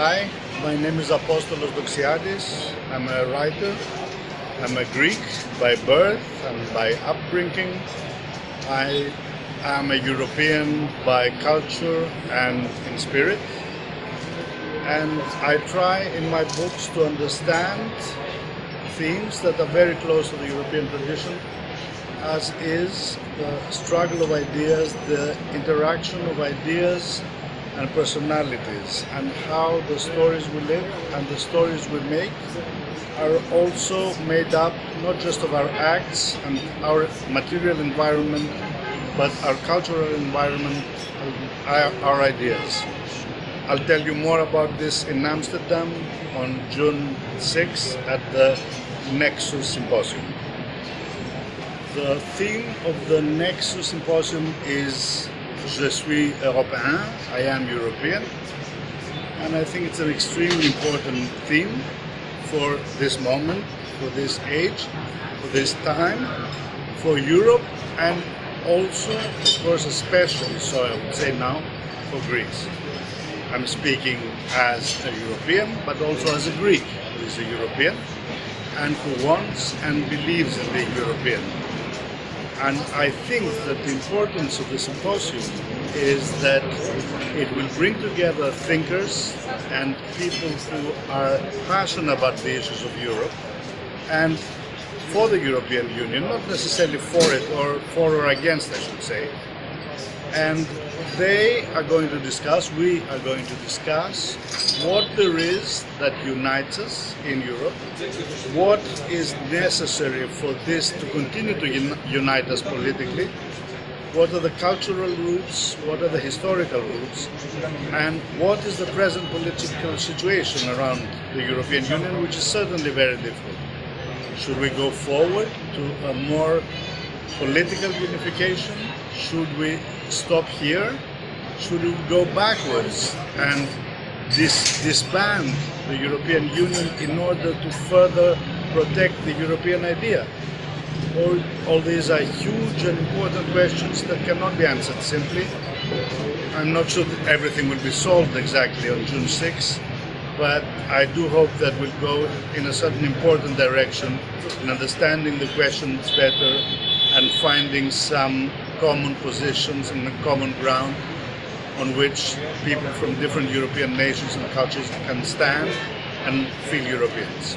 Hi, my name is Apostolos Doxiadis. I'm a writer. I'm a Greek by birth and by upbringing. I am a European by culture and in spirit. And I try in my books to understand themes that are very close to the European tradition, as is the struggle of ideas, the interaction of ideas and personalities and how the stories we live and the stories we make are also made up not just of our acts and our material environment but our cultural environment our, our ideas. I'll tell you more about this in Amsterdam on June 6 at the Nexus Symposium. The theme of the Nexus Symposium is Je suis Européen, I am European. And I think it's an extremely important theme for this moment, for this age, for this time, for Europe, and also, of course, especially, so I would say now, for Greece. I'm speaking as a European, but also as a Greek who is a European and who wants and believes in being European. And I think that the importance of the symposium is that it will bring together thinkers and people who are passionate about the issues of Europe and for the European Union, not necessarily for it or for or against, I should say. And they are going to discuss, we are going to discuss what there is that unites us in Europe, what is necessary for this to continue to un unite us politically, what are the cultural roots, what are the historical roots, and what is the present political situation around the European Union, which is certainly very difficult. Should we go forward to a more political unification? Should we stop here? Should we go backwards and dis disband the European Union in order to further protect the European idea? All, all these are huge and important questions that cannot be answered simply. I'm not sure that everything will be solved exactly on June 6, but I do hope that we'll go in a certain important direction in understanding the questions better and finding some common positions and common ground on which people from different European nations and cultures can stand and feel Europeans.